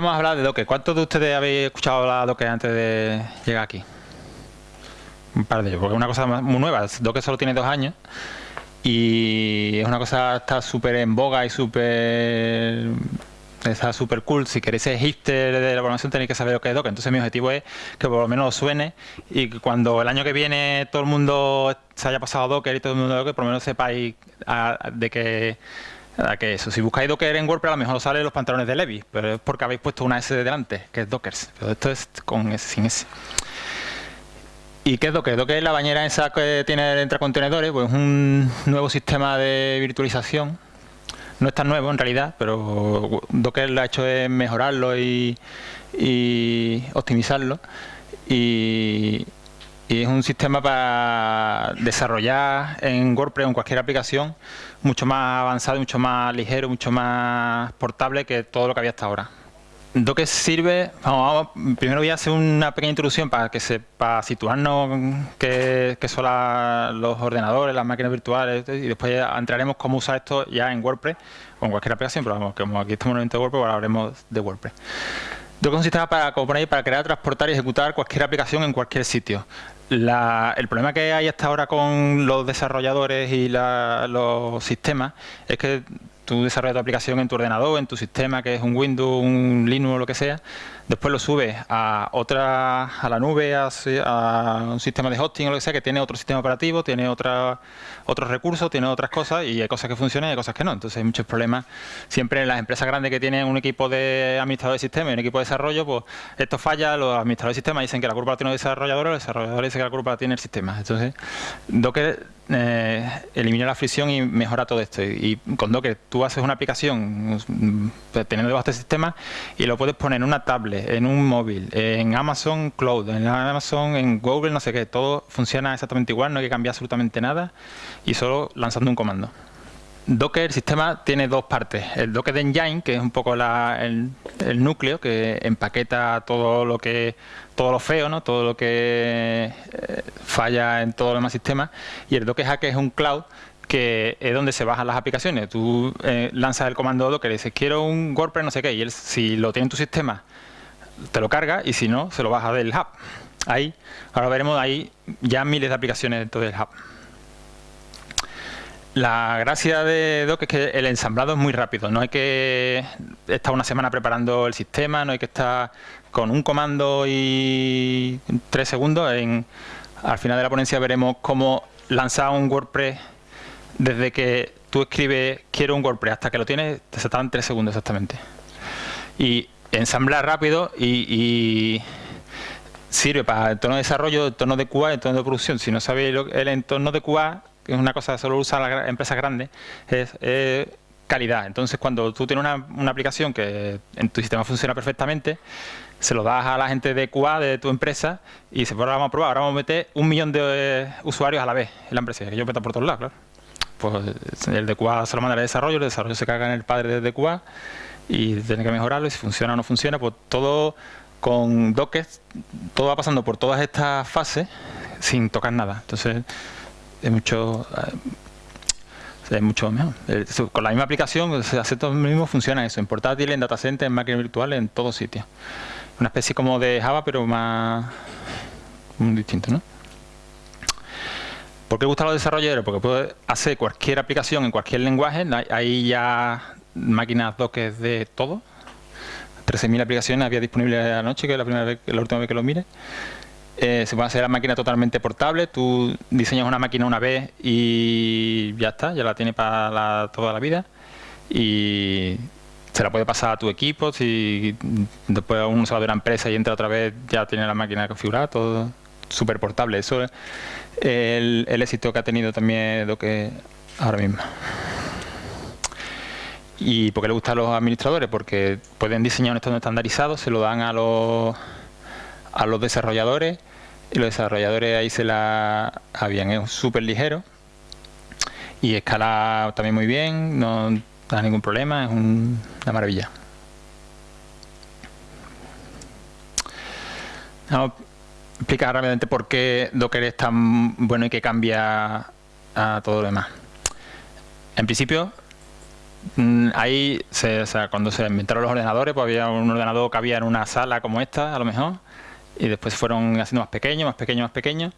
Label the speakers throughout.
Speaker 1: vamos a hablar de Docker. ¿Cuántos de ustedes habéis escuchado hablar de Docker antes de llegar aquí? Un par de ellos, porque es una cosa muy nueva. Docker solo tiene dos años y es una cosa está súper en boga y súper está súper cool. Si queréis ser hipster de la programación tenéis que saber lo que es Docker. Entonces mi objetivo es que por lo menos os suene y que cuando el año que viene todo el mundo se haya pasado a Docker y todo el mundo Docker, por lo menos sepáis de que que eso, si buscáis Docker en WordPress a lo mejor salen los pantalones de Levi, pero es porque habéis puesto una S de delante, que es Dockers. Pero esto es con S, sin S. ¿Y qué es Docker? Docker es la bañera esa que tiene entre contenedores, pues un nuevo sistema de virtualización. No es tan nuevo en realidad, pero Docker lo ha hecho es mejorarlo y, y optimizarlo. Y, y es un sistema para desarrollar en WordPress o en cualquier aplicación mucho más avanzado, mucho más ligero, mucho más portable que todo lo que había hasta ahora. Docker sirve, vamos, primero voy a hacer una pequeña introducción para situarnos qué, son los ordenadores, las máquinas virtuales y después entraremos cómo usar esto ya en WordPress o en cualquier aplicación, pero vamos, como aquí estamos en el de WordPress, ahora hablaremos de WordPress. Docker es un sistema para, como para crear, transportar y ejecutar cualquier aplicación en cualquier sitio el problema que hay hasta ahora con los desarrolladores y los sistemas es que tú desarrollas tu aplicación en tu ordenador, en tu sistema, que es un Windows, un Linux o lo que sea, después lo subes a otra, a la nube, a, un sistema de hosting o lo que sea, que tiene otro sistema operativo, tiene otra, otros recursos, tiene otras cosas, y hay cosas que funcionan y hay cosas que no. Entonces hay muchos problemas. Siempre en las empresas grandes que tienen un equipo de administradores de sistemas y un equipo de desarrollo, pues esto falla, los administradores de sistemas dicen que la culpa la tiene el desarrollador, los desarrolladores dicen que la culpa la tiene el sistema. Entonces, Docker eh, elimina la fricción y mejora todo esto. Y, con Docker tú haces una aplicación mm, teniendo debajo este sistema y lo puedes poner en una tablet, en un móvil, en Amazon Cloud, en Amazon, en Google, no sé qué. Todo funciona exactamente igual, no hay que cambiar absolutamente nada y solo lanzando un comando. Docker, el sistema, tiene dos partes. El Docker Engine, que es un poco el, núcleo que empaqueta todo lo que todo lo feo, ¿no? todo lo que eh, falla en todo los demás sistemas. Y el Docker Hack es un cloud que es donde se bajan las aplicaciones. Tú eh, lanzas el comando Docker y dices, quiero un WordPress no sé qué, y él, si lo tiene en tu sistema, te lo carga, y si no, se lo baja del hub. Ahí, ahora veremos ahí ya miles de aplicaciones dentro del hub. La gracia de Docker es que el ensamblado es muy rápido, no hay que estar una semana preparando el sistema, no hay que estar con un comando y tres segundos. Al final de la ponencia veremos cómo lanzar un WordPress desde que tú escribes quiero un WordPress hasta que lo tienes, te se tres segundos exactamente. Y ensamblar rápido y, sirve para el entorno de desarrollo, el entorno de QA, entorno de producción. Si no sabéis el entorno de QA, que es una cosa que solo usan las empresas grandes, es, calidad. Entonces, cuando tú tienes una, aplicación que en tu sistema funciona perfectamente, se lo das a la gente de QA de tu empresa y se pues ahora vamos a probar, ahora vamos a meter un millón de eh, usuarios a la vez en la empresa, que yo meto por todos lados, claro. Pues el de QA se lo manda al desarrollo, el desarrollo se caga en el padre de QA y tiene que mejorarlo y si funciona o no funciona, pues todo con Docker, todo va pasando por todas estas fases sin tocar nada. Entonces, es mucho eh, es mucho mejor. Con la misma aplicación, se hace todo mismo, funciona eso, en portátil, en data center, en máquina virtual, en todos sitios una especie como de Java, pero más distinto, ¿no? ¿Por qué gusta a los desarrolladores? Porque puede hacer cualquier aplicación en cualquier lenguaje. Hay ya máquinas Docker de todo. 13.000 aplicaciones había disponibles anoche, que es la, primera vez, la última vez que lo mire. Eh, se puede hacer la máquina totalmente portable. Tú diseñas una máquina una vez y ya está, ya la tienes para toda la vida. Y se la puede pasar a tu equipo, si después uno se va de una empresa y entra otra vez, ya tiene la máquina configurada, todo súper portable. Eso es el, éxito que ha tenido también lo que ahora mismo. ¿Y por qué le gusta a los administradores? Porque pueden diseñar un entorno estandarizado, se lo dan a los, a los desarrolladores y los desarrolladores ahí se la habían, es súper ligero y escala también muy bien, no da ningún problema, es una maravilla. Vamos explicar rápidamente por qué Docker es tan bueno y que cambia a todo lo demás. En principio, mm, ahí, se, o sea, cuando se inventaron los ordenadores, pues había un ordenador que había en una sala como esta, a lo mejor, y después fueron haciendo más pequeños, más pequeños, más pequeños,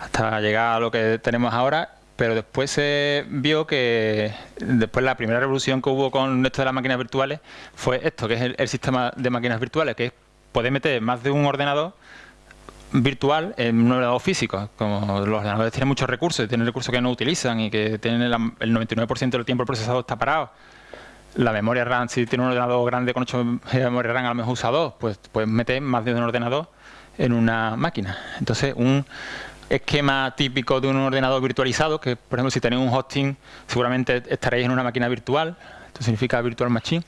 Speaker 1: hasta llegar a lo que tenemos ahora. Pero después se vio que después la primera revolución que hubo con esto de las máquinas virtuales fue esto, que es el, sistema de máquinas virtuales, que es poder meter más de un ordenador virtual en un ordenador físico. Como los ordenadores tienen muchos recursos, tienen recursos que no utilizan y que tienen el, el 99% del tiempo el está parado. La memoria RAM, si tiene un ordenador grande con 8 GB de memoria RAM, a lo mejor usa 2, pues puedes meter más de un ordenador en una máquina. Entonces, un esquema típico de un ordenador virtualizado, que por ejemplo si tenéis un hosting, seguramente estaréis en una máquina virtual, esto significa virtual machine,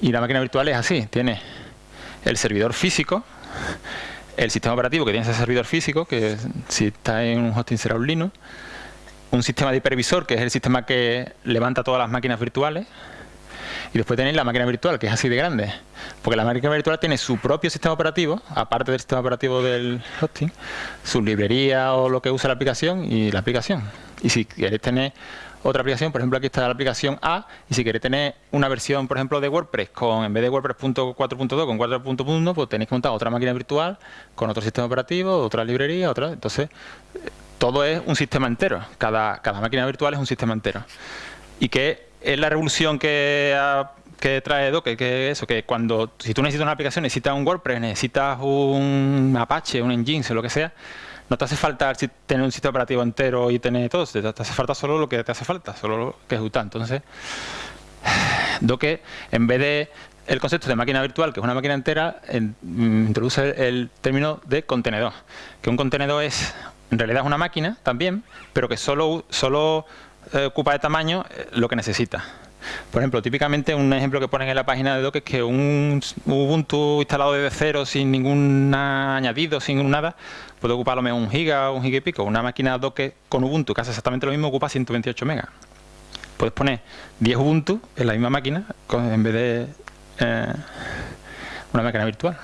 Speaker 1: y la máquina virtual es así, tiene el servidor físico, el sistema operativo que tiene ese servidor físico, que si está en un hosting será un Linux, un sistema de hipervisor, que es el sistema que levanta todas las máquinas virtuales, y después tenéis la máquina virtual, que es así de grande, porque la máquina virtual tiene su propio sistema operativo, aparte del sistema operativo del hosting, su librería o lo que usa la aplicación y la aplicación. Y si queréis tener otra aplicación, por ejemplo aquí está la aplicación A, y si queréis tener una versión, por ejemplo, de WordPress, con en vez de WordPress 4.2 con 4.1, pues tenéis que montar otra máquina virtual con otro sistema operativo, otra librería, otra. Entonces, todo es un sistema entero. Cada, cada máquina virtual es un sistema entero. Y que es la revolución que, que trae Docker, que es eso, que cuando, si tú necesitas una aplicación, necesitas un WordPress, necesitas un Apache, un Nginx o lo que sea, no te hace falta tener un sistema operativo entero y tener todo, te, hace falta solo lo que te hace falta, solo lo que ejecutar. Entonces, Docker, en vez de el concepto de máquina virtual, que es una máquina entera, mm, introduce el, término de contenedor. Que un contenedor es, en realidad es una máquina también, pero que solo, solo eh, ocupa de tamaño eh, lo que necesita. Por ejemplo, típicamente un ejemplo que ponen en la página de Docker es que un Ubuntu instalado desde cero, sin ningún añadido, sin nada, puede ocupar lo menos un giga o un giga y pico. Una máquina Docker con Ubuntu que hace exactamente lo mismo ocupa 128 megas. Puedes poner 10 Ubuntu en la misma máquina en vez de eh, una máquina virtual.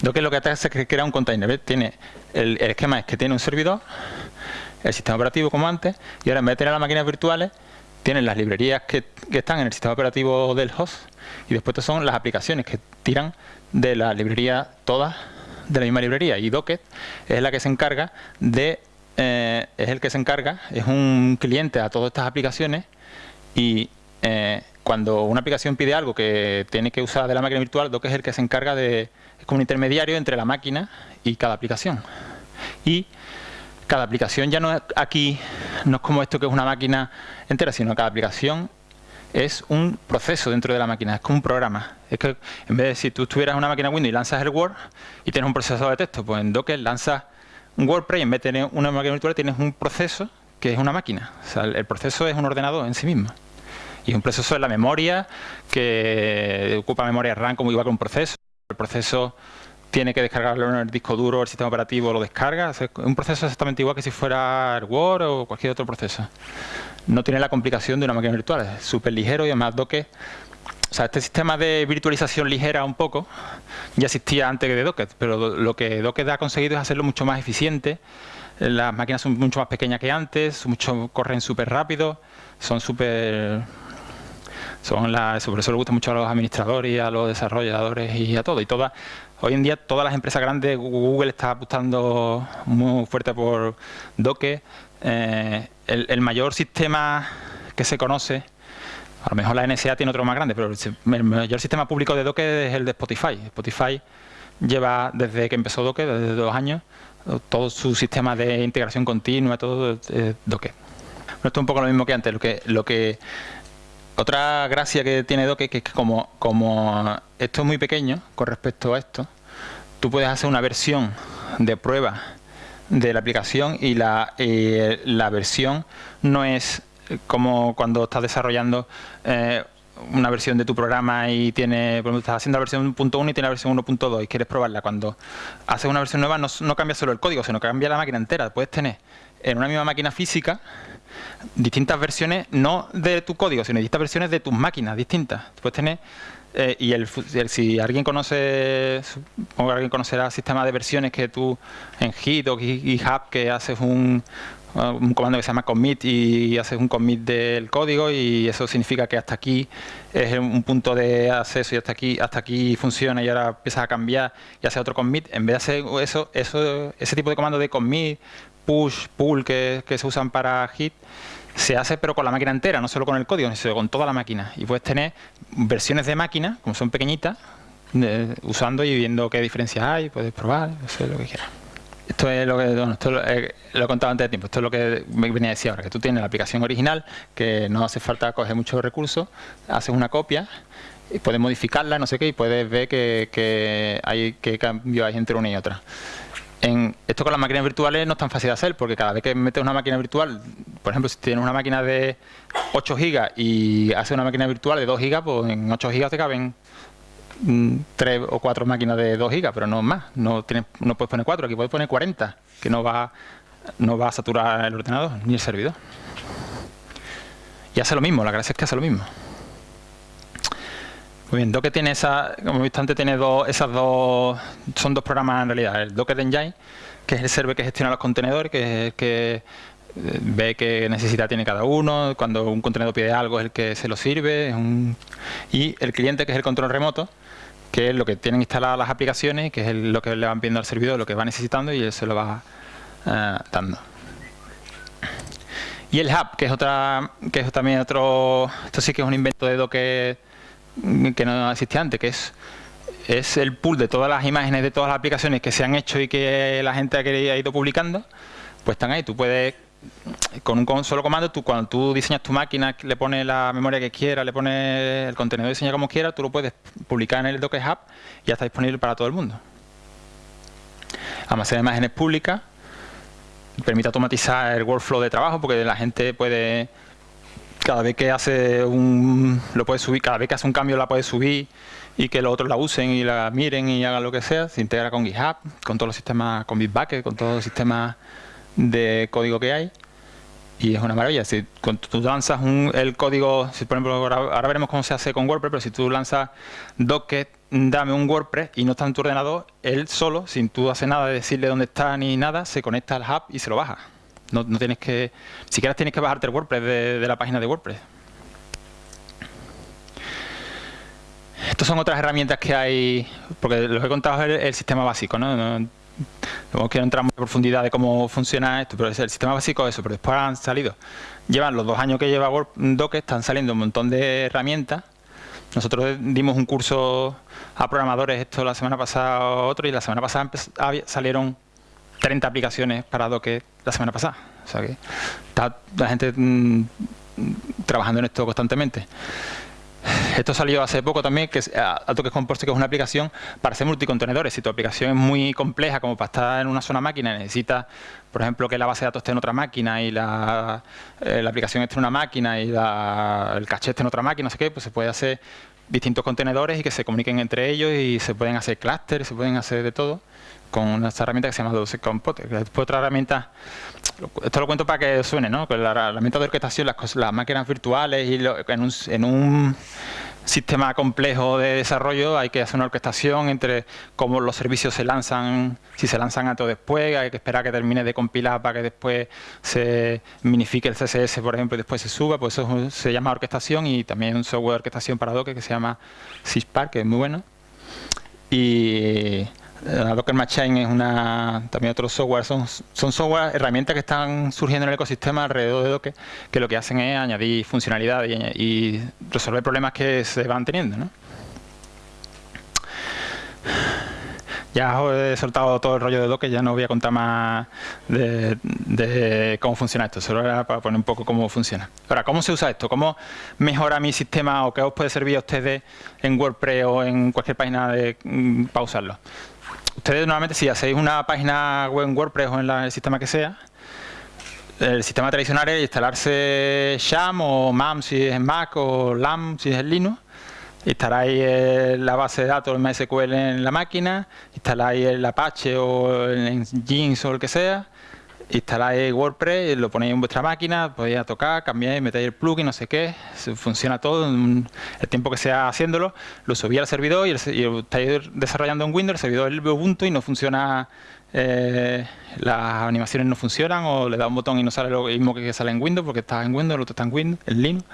Speaker 1: Docker lo que hace es que crea un container. Tiene el esquema es que tiene un servidor el sistema operativo como antes, y ahora en vez de tener las máquinas virtuales, tienen las librerías que, están en el sistema operativo del host, y después son las aplicaciones que tiran de la librería todas de la misma librería. Y Docker es la que se encarga de, eh, es el que se encarga, es un cliente a todas estas aplicaciones, y eh, cuando una aplicación pide algo que tiene que usar de la máquina virtual, Docker es el que se encarga de, es como un intermediario entre la máquina y cada aplicación. Y cada aplicación ya no es aquí, no es como esto que es una máquina entera, sino cada aplicación es un proceso dentro de la máquina, es como un programa. Es que en vez de si tú tuvieras una máquina Windows y lanzas el Word y tienes un procesador de texto, pues en Docker lanzas un WordPress y en vez de tener una máquina virtual tienes un proceso que es una máquina. O sea, el proceso es un ordenador en sí mismo. Y un proceso es la memoria, que ocupa memoria RAM como igual que un proceso. El proceso tiene que descargarlo en el disco duro, el sistema operativo lo descarga. Es un proceso exactamente igual que si fuera el Word o cualquier otro proceso. No tiene la complicación de una máquina virtual, es súper ligero y además Docker... O sea, este sistema de virtualización ligera un poco ya existía antes que de Docker, pero lo que Docker ha conseguido es hacerlo mucho más eficiente. Las máquinas son mucho más pequeñas que antes, mucho, corren súper rápido, son súper son las, por eso le gusta mucho a los administradores y a los desarrolladores y a todo. Y todas, hoy en día todas las empresas grandes, Google está apostando muy fuerte por Docker. Eh, el, mayor sistema que se conoce, a lo mejor la NSA tiene otro más grande, pero el, mayor sistema público de Docker es el de Spotify. Spotify lleva desde que empezó Docker, desde dos años, todo su sistema de integración continua, todo es Docker. esto es un poco lo mismo que antes. Lo que, lo que otra gracia que tiene Docker es que como, esto es muy pequeño con respecto a esto, tú puedes hacer una versión de prueba de la aplicación y la, la versión no es como cuando estás desarrollando eh, una versión de tu programa y tiene, estás haciendo la versión 1.1 y tiene la versión 1.2 y quieres probarla. Cuando haces una versión nueva no cambia solo el código, sino que cambia la máquina entera. Puedes tener en una misma máquina física distintas versiones, no de tu código, sino distintas versiones de tus máquinas distintas. Puedes tener, eh, y el, si alguien conoce, supongo que alguien conocerá sistemas de versiones que tú en Git o GitHub que haces un, un comando que se llama commit y haces un commit del código y eso significa que hasta aquí es un punto de acceso y hasta aquí hasta aquí funciona y ahora empiezas a cambiar y haces otro commit. En vez de hacer eso, eso ese tipo de comando de commit, push, pull que, se usan para hit, se hace pero con la máquina entera, no solo con el código, sino con toda la máquina. Y puedes tener versiones de máquina, como son pequeñitas, usando y viendo qué diferencias hay, puedes probar, lo que quieras. Esto es lo que lo, he contado antes de tiempo, esto es lo que me venía a decir ahora, que tú tienes la aplicación original, que no hace falta coger muchos recursos, haces una copia y puedes modificarla, no sé qué, y puedes ver que, hay qué cambio hay entre una y otra. En, esto con las máquinas virtuales no es tan fácil de hacer, porque cada vez que metes una máquina virtual, por ejemplo, si tienes una máquina de 8 GB y haces una máquina virtual de 2 GB, pues en 8 GB te caben Mm, tres o cuatro máquinas de 2 gigas, pero no más. No, tienes, no puedes poner cuatro, aquí puedes poner 40, que no va, no va a saturar el ordenador ni el servidor. Y hace lo mismo, la gracia es que hace lo mismo. Muy bien, Docker tiene esa, como he visto antes, tiene dos, esas dos, son dos programas en realidad. El Docker Engine, que es el server que gestiona los contenedores, que, que eh, ve qué necesidad tiene cada uno, cuando un contenedor pide algo es el que se lo sirve, y el cliente que es el control remoto, que es lo que tienen instaladas las aplicaciones, que es lo que le van pidiendo al servidor, lo que va necesitando y él se lo va eh, dando. Y el hub, que es otra, que es también otro, esto sí que es un invento de Docker que no existía antes, que es es el pool de todas las imágenes de todas las aplicaciones que se han hecho y que la gente ha ido publicando, pues están ahí. Tú puedes con un solo comando, tú cuando tú diseñas tu máquina, le pones la memoria que quieras, le pones el contenido diseñado como quieras, tú lo puedes publicar en el Docker Hub y ya está disponible para todo el mundo. Almacena imágenes públicas, permite automatizar el workflow de trabajo porque la gente puede, cada vez que hace un, lo puede subir, cada vez que hace un cambio la puede subir y que los otros la usen y la miren y hagan lo que sea, se integra con GitHub, con todos los sistemas, con Bitbucket, con todos los sistemas de código que hay y es una maravilla. Si tú lanzas el código, si por ejemplo, ahora, veremos cómo se hace con WordPress, pero si tú lanzas docker, dame un WordPress y no está en tu ordenador, él solo, sin tú hacer nada de decirle dónde está ni nada, se conecta al hub y se lo baja. No, tienes que, siquiera tienes que bajarte el WordPress de, la página de WordPress. Estas son otras herramientas que hay, porque lo que he contado es el, sistema básico, ¿no? No quiero entrar en profundidad de cómo funciona esto, pero es el sistema básico eso, pero después han salido. Llevan los dos años que lleva Docker, están saliendo un montón de herramientas. Nosotros dimos un curso a programadores, esto la semana pasada otro, y la semana pasada salieron 30 aplicaciones para Docker la semana pasada. O sea que está la gente mm, trabajando en esto constantemente. Esto salió hace poco también, que es AutoCAD Composer, que es una aplicación para hacer multicontenedores. Si tu aplicación es muy compleja, como para estar en una sola máquina, necesitas, por ejemplo, que la base de datos esté en otra máquina y la, eh, aplicación esté en una máquina y el caché esté en otra máquina, no sé qué, pues se puede hacer distintos contenedores y que se comuniquen entre ellos y se pueden hacer clústeres, se pueden hacer de todo con una herramienta que se llama Docker Composer. Después otra herramienta esto lo cuento para que suene, ¿no? Con la herramienta de orquestación, las, las máquinas virtuales y en, un, sistema complejo de desarrollo hay que hacer una orquestación entre cómo los servicios se lanzan, si se lanzan antes o después, hay que esperar a que termine de compilar para que después se minifique el CSS, por ejemplo, y después se suba, pues eso se llama orquestación y también un software de orquestación para Docker que se llama Syspark, que es muy bueno. Y la Docker Machine es una, también otro software, son, son software, herramientas que están surgiendo en el ecosistema alrededor de Docker, que lo que hacen es añadir funcionalidades y, resolver problemas que se van teniendo. ¿no? Ya os he soltado todo el rollo de Docker, ya no voy a contar más de, cómo funciona esto, solo era para poner un poco cómo funciona. Ahora, ¿cómo se usa esto? ¿Cómo mejora mi sistema o qué os puede servir a ustedes en WordPress o en cualquier página mm, para usarlo? Ustedes normalmente si hacéis una página web en WordPress o en el sistema que sea, el sistema tradicional es instalarse Sham o MAM si es en Mac o LAM si es en Linux. Instaláis eh, la base de datos MySQL en la máquina, instaláis el Apache o en Jeans o el que sea instaláis WordPress, lo ponéis en vuestra máquina, podéis tocar, cambiáis, metéis el plugin, no sé qué, funciona todo, en el tiempo que sea haciéndolo, lo subí al servidor y, el, estáis desarrollando en Windows, el servidor es Ubuntu y no funciona, eh, las animaciones no funcionan o le da un botón y no sale lo mismo que sale en Windows porque está en Windows, el otro está en Windows, en Linux,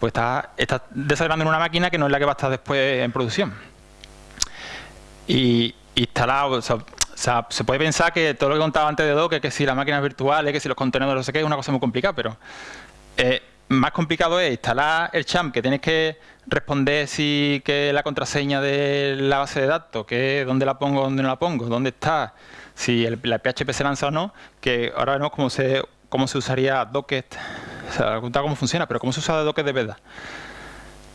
Speaker 1: pues está, está desarrollando en una máquina que no es la que va a estar después en producción. Y instalado, o sea, se puede pensar que todo lo que contaba antes de Docker, que si las máquinas virtuales, que si los contenedores, no sé qué, es una cosa muy complicada, pero eh, más complicado es instalar el champ, que tienes que responder si que la contraseña de la base de datos, que dónde la pongo, dónde no la pongo, dónde está, si el, la PHP se lanza o no, que ahora vemos cómo se, cómo se usaría Docker, o sea, cómo funciona, pero cómo se usa Docker de verdad.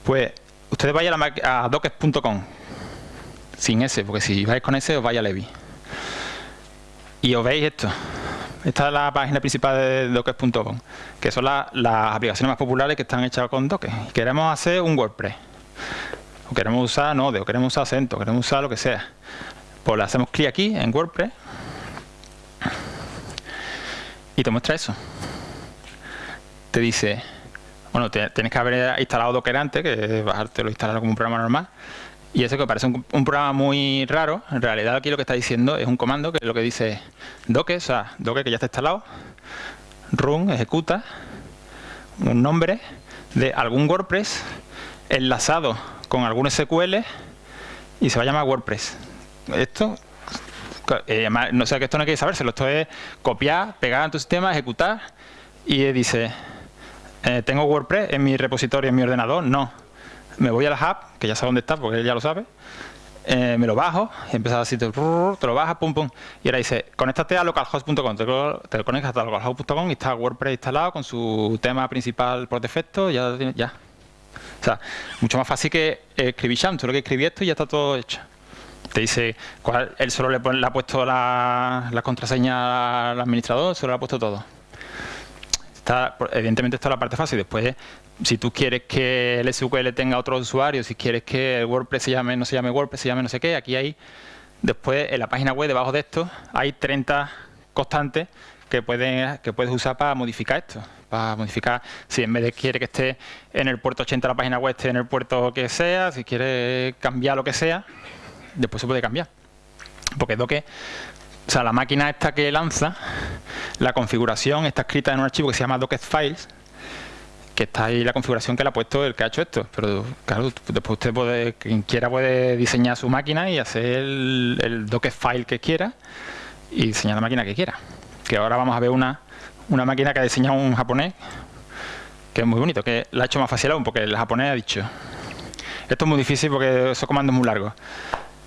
Speaker 1: Pues ustedes vayan a, a docker.com, sin ese, porque si vais con ese os vaya Levi. Y os veis esto. Esta es la página principal de docker.com, que son las aplicaciones más populares que están hechas con Docker. Queremos hacer un WordPress. O queremos usar Node, o queremos usar Acento, queremos usar lo que sea. Pues le hacemos clic aquí en WordPress y te muestra eso. Te dice, bueno, tienes que haber instalado Docker antes, que bajártelo e instalarlo como un programa normal. Y eso que parece un, programa muy raro, en realidad aquí lo que está diciendo es un comando que lo que dice docker, o sea, docker que ya está instalado, run, ejecuta, un nombre de algún WordPress enlazado con algún SQL y se va a llamar WordPress. Esto, eh, no sé que esto no hay que sabérselo, esto es copiar, pegar en tu sistema, ejecutar y dice, eh, ¿tengo WordPress en mi repositorio, en mi ordenador? No me voy a la hub, que ya sabe dónde está porque él ya lo sabe, eh, me lo bajo, y empieza así, te, te lo bajas, pum, pum, y ahora dice, conéctate a localhost.com, te, te conectas a localhost.com y está WordPress instalado con su tema principal por defecto, ya, ya. O sea, mucho más fácil que escribir Sham, solo que escribí esto y ya está todo hecho. Te dice, cuál, él solo le, le ha puesto la, la, contraseña al administrador, solo le ha puesto todo. Está, evidentemente esto es la parte fácil, después si tú quieres que el SQL tenga otro usuario, si quieres que el WordPress se llame, no se llame WordPress, se llame no sé qué, aquí hay, después en la página web, debajo de esto, hay 30 constantes que, pueden, que puedes usar para modificar esto. Para modificar, si en vez de quiere que esté en el puerto 80 la página web, esté en el puerto que sea, si quiere cambiar lo que sea, después se puede cambiar. Porque Docker, o sea, la máquina esta que lanza, la configuración está escrita en un archivo que se llama Docketfiles, que está ahí la configuración que le ha puesto el que ha hecho esto. Pero claro, después usted puede, quien quiera puede diseñar su máquina y hacer el, el Docker que quiera y diseñar la máquina que quiera. Que ahora vamos a ver una, una máquina que ha diseñado un japonés, que es muy bonito, que la ha hecho más fácil aún, porque el japonés ha dicho, esto es muy difícil porque esos comandos muy largos.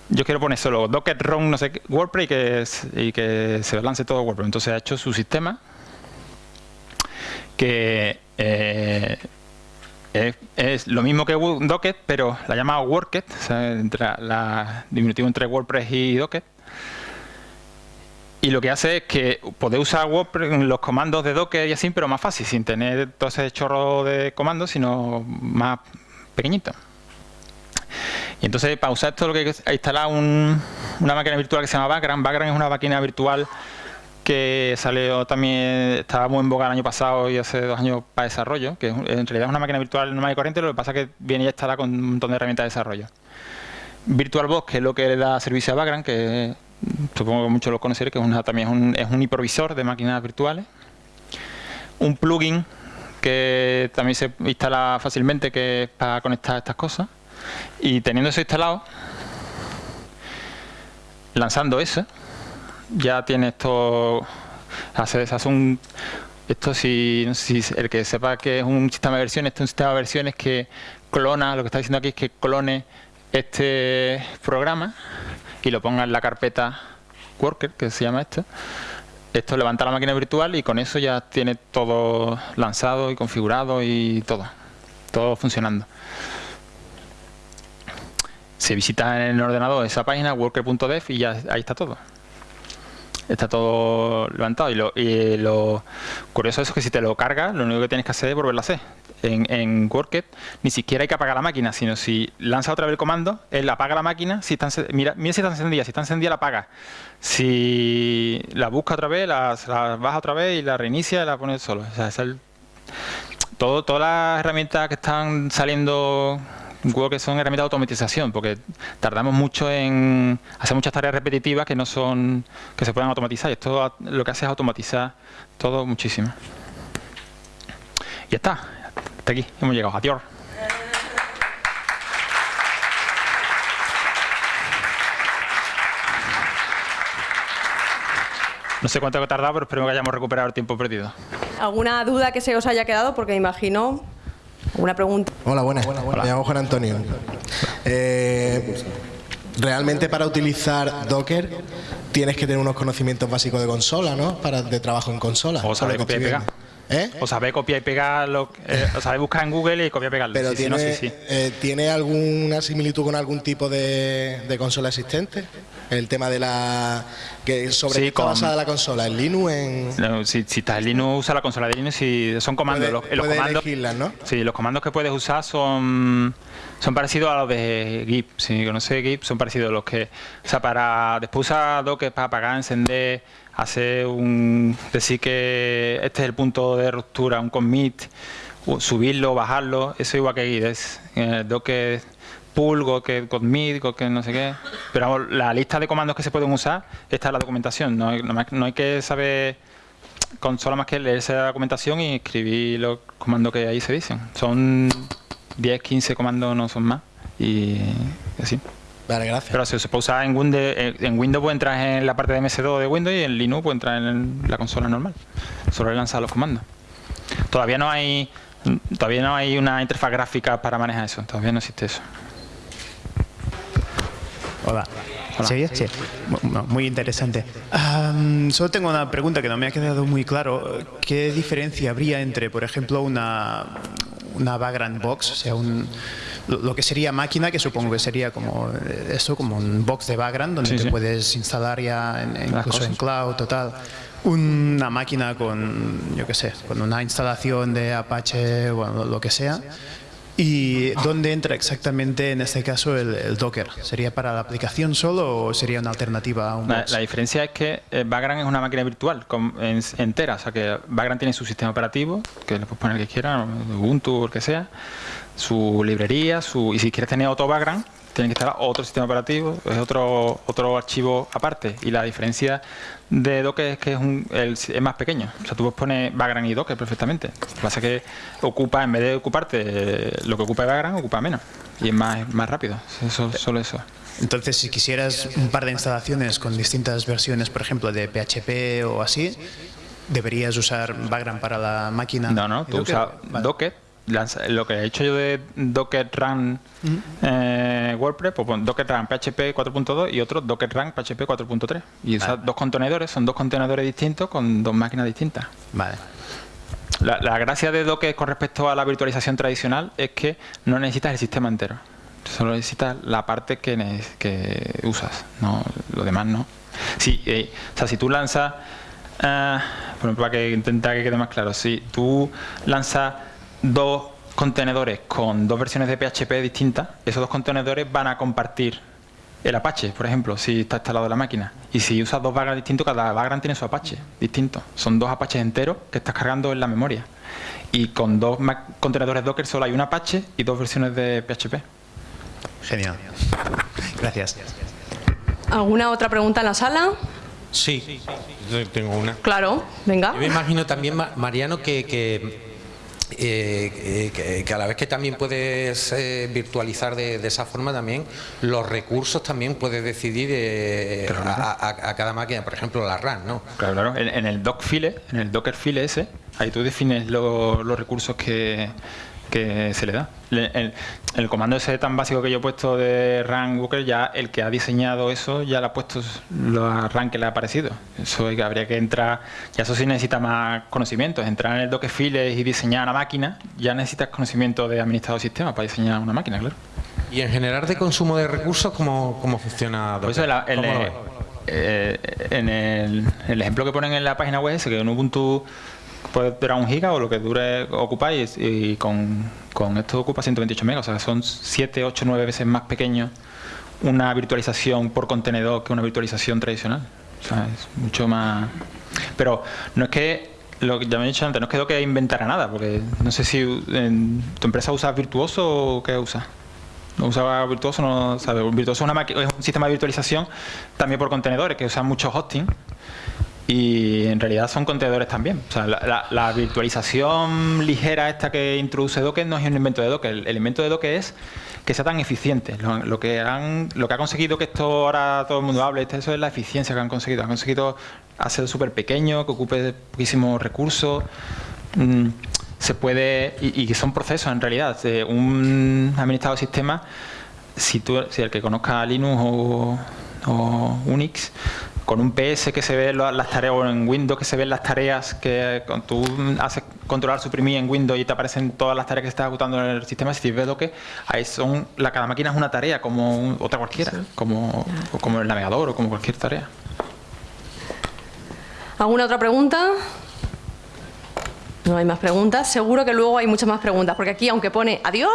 Speaker 1: Yo quiero poner solo docker run no sé WordPress y que, se lance todo WordPress. Entonces ha hecho su sistema que eh, es, lo mismo que Docker, pero la llama Worket, o sea, entre la, diminutivo entre WordPress y Docker. Y lo que hace es que podéis usar WordPress, los comandos de Docker y así, pero más fácil, sin tener todo ese chorro de comandos, sino más pequeñito. Y entonces para usar esto lo que hay que instalar una máquina virtual que se llama Background. Background es una máquina virtual que salió también, estaba muy en boga el año pasado y hace dos años para desarrollo, que en realidad es una máquina virtual normal y corriente, lo que pasa es que viene ya instalada con un montón de herramientas de desarrollo. VirtualBox, que es lo que le da servicio a Background, que supongo que muchos lo conoceréis, que es también es un, es un hipervisor de máquinas virtuales. Un plugin que también se instala fácilmente, que es para conectar estas cosas. Y teniendo eso instalado, lanzando eso, ya tiene esto, hace, hace un, esto si, el que sepa que es un sistema de versiones, es un sistema de versiones que clona, lo que está diciendo aquí es que clone este programa y lo ponga en la carpeta worker, que se llama esto. Esto levanta la máquina virtual y con eso ya tiene todo lanzado y configurado y todo, todo funcionando. Se visita en el ordenador esa página worker.dev y ya ahí está todo. está todo levantado. Y lo, curioso es que si te lo cargas, lo único que tienes que hacer es volverlo a hacer. En, en ni siquiera hay que apagar la máquina, sino si lanza otra vez el comando, él apaga la máquina, si está, mira, mira si está encendida, si está encendida la apaga. Si la busca otra vez, la, la baja otra vez y la reinicia y la pone solo. O sea, es el, todo, todas las herramientas que están saliendo que son herramientas de automatización, porque tardamos mucho en hacer muchas tareas repetitivas que no son que se puedan automatizar. Y esto lo que hace es automatizar todo muchísimo. Y ya está, hasta aquí, hemos llegado. Adiós. No sé cuánto ha tardado, pero espero que hayamos recuperado el tiempo perdido.
Speaker 2: ¿Alguna duda que se os haya quedado? Porque imagino ¿Alguna pregunta?
Speaker 3: Hola, buenas. Me llamo Juan Antonio. Eh, realmente para utilizar Docker tienes que tener unos conocimientos básicos de consola, ¿no? Para de trabajo en consola.
Speaker 1: O saber copiar y pegar. ¿Eh? O saber copiar y pegar, lo, eh, o saber buscar en Google y copiar y pegarlo.
Speaker 3: Pero tiene, eh, ¿tiene alguna similitud con algún tipo de, de consola existente? el tema de la que sobre qué está basada la consola en Linux en
Speaker 1: si, si estás en Linux usa la consola de Linux y son comandos los, comandos
Speaker 3: ¿no?
Speaker 1: sí los comandos que puedes usar son son parecidos a los de GIP si conoces GIP son parecidos a los que o sea para después usar Docker para apagar encender hacer un decir que este es el punto de ruptura un commit subirlo bajarlo eso igual que GIP es eh, Docker pull, que commit, que no sé qué. Pero la lista de comandos que se pueden usar está en la documentación. No hay, no hay que saber con solo más que leer esa documentación y escribir los comandos que ahí se dicen. Son 10, 15 comandos, no son más. Y así.
Speaker 3: Vale, gracias.
Speaker 1: Pero si se puede usar en Windows, en Windows puede entrar en la parte de MS2 de Windows y en Linux puede entrar en la consola normal. Solo lanzar los comandos. Todavía no hay todavía no hay una interfaz gráfica para manejar eso. Todavía no existe eso.
Speaker 4: Hola. ¿Sí? Sí. Muy interesante. solo tengo una pregunta que no me ha quedado muy claro. ¿Qué diferencia habría entre, por ejemplo, una, una background box, o sea, un, lo que sería máquina, que supongo que sería como eso, como un box de background, donde te puedes instalar ya en, incluso en cloud, total. Una máquina con, yo qué sé, con una instalación de Apache, bueno, lo que sea. ¿Y dónde entra exactamente en este caso el, Docker? ¿Sería para la aplicación solo o sería una alternativa a un
Speaker 1: la, la, diferencia es que eh, Vagrant es una máquina virtual entera, o sea que Vagrant tiene su sistema operativo, que le puedes poner el que quieras, Ubuntu o el que sea, su librería, su y si quieres tener otro Vagrant, tienen que instalar otro sistema operativo, es otro, otro archivo aparte. Y la diferencia de Docker es que es, un, es más pequeño. O sea, tú puedes poner Vagrant y Docker perfectamente. Lo que pasa es que ocupa, en vez de ocuparte lo que ocupa Vagrant, ocupa menos. Y es más, más rápido. Eso, solo eso.
Speaker 4: Entonces, si quisieras un par de instalaciones con distintas versiones, por ejemplo, de PHP o así, ¿deberías usar Vagrant para la máquina?
Speaker 1: No, no, tú usas Docker lo que he hecho yo de Docker Run eh, WordPress, pues Docker Run PHP 4.2 y otro Docker Run PHP 4.3. Y usar dos contenedores, son dos contenedores distintos con dos máquinas distintas.
Speaker 4: Vale.
Speaker 1: La, gracia de Docker con respecto a la virtualización tradicional es que no necesitas el sistema entero. Solo necesitas la parte que, que usas, no lo demás no. Sí, eh, o sea, si tú lanzas, uh, por ejemplo, para que intentar que quede más claro, si tú lanzas dos contenedores con dos versiones de PHP distintas, esos dos contenedores van a compartir el Apache, por ejemplo, si está instalado en la máquina. Y si usas dos Vagrant distintos, cada Vagrant tiene su Apache distinto. Son dos Apaches enteros que estás cargando en la memoria. Y con dos contenedores Docker solo hay un Apache y dos versiones de PHP.
Speaker 4: Genial. Gracias.
Speaker 2: ¿Alguna otra pregunta en la sala?
Speaker 5: Sí, tengo una.
Speaker 2: Claro, venga.
Speaker 5: Yo me imagino también, Mariano, que eh, eh, que, a la vez que también puedes eh, virtualizar de, esa forma también los recursos también puedes decidir a, cada máquina, por ejemplo la RAM, ¿no?
Speaker 1: Claro, claro. En, el doc file, en el docker file ese, ahí tú defines los recursos que, que se le da. El, el, comando ese tan básico que yo he puesto de run Booker, ya el que ha diseñado eso ya le ha puesto los RAM que le ha aparecido. Eso habría que entrar, ya eso sí necesita más conocimiento. Entrar en el Dockerfiles y diseñar una máquina, ya necesitas conocimiento de administrador de sistema para diseñar una máquina, claro.
Speaker 5: ¿Y en general de consumo de recursos cómo, cómo funciona
Speaker 1: Pues eh, en el, el ejemplo que ponen en la página web es que en Ubuntu puede durar un giga o lo que dure ocupáis y, con, con, esto ocupa 128 megas, o sea, son 7, 8, 9 veces más pequeño una virtualización por contenedor que una virtualización tradicional. O sea, es mucho más... Pero no es que, lo que ya me he dicho antes, no es que Docker inventara nada, porque no sé si en tu empresa usa Virtuoso o qué usa. ¿No usa Virtuoso? No, sabe. Virtuoso es, una un sistema de virtualización también por contenedores que usan mucho hosting y en realidad son contenedores también. O sea, la, virtualización ligera esta que introduce Docker no es un invento de Docker. El, invento de Docker es que sea tan eficiente. Lo, que han, lo que ha conseguido que esto ahora todo el mundo hable, eso es la eficiencia que han conseguido. Han conseguido hacer súper pequeño, que ocupe poquísimos recursos. Mm, se puede, y, que son procesos en realidad. Un administrador de sistemas, si, si el que conozca Linux o Unix, con un PS que se ve las tareas, o en Windows que se ven las tareas que tú haces controlar, suprimir en Windows y te aparecen todas las tareas que estás ejecutando en el sistema, si ves lo que ahí son, la, cada máquina es una tarea como otra cualquiera, como, como el navegador o como cualquier tarea.
Speaker 2: ¿Alguna otra pregunta? No hay más preguntas. Seguro que luego hay muchas más preguntas, porque aquí, aunque pone adiós,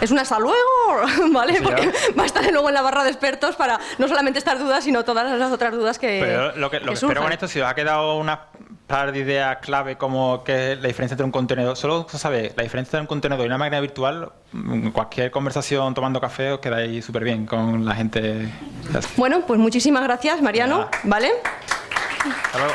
Speaker 2: es un hasta luego, ¿vale? porque va a estar luego en la barra de expertos para no solamente estas dudas, sino todas las otras dudas que.
Speaker 1: Pero lo que, lo que espero con esto, si os ha quedado una par de ideas clave como que la diferencia entre un contenedor, solo sabe la diferencia entre un contenedor y una máquina virtual, cualquier conversación tomando café os quedáis súper bien con la gente.
Speaker 2: Bueno, pues muchísimas gracias, Mariano, ¿vale?
Speaker 1: Hasta luego.